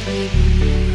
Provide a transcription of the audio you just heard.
forgive you.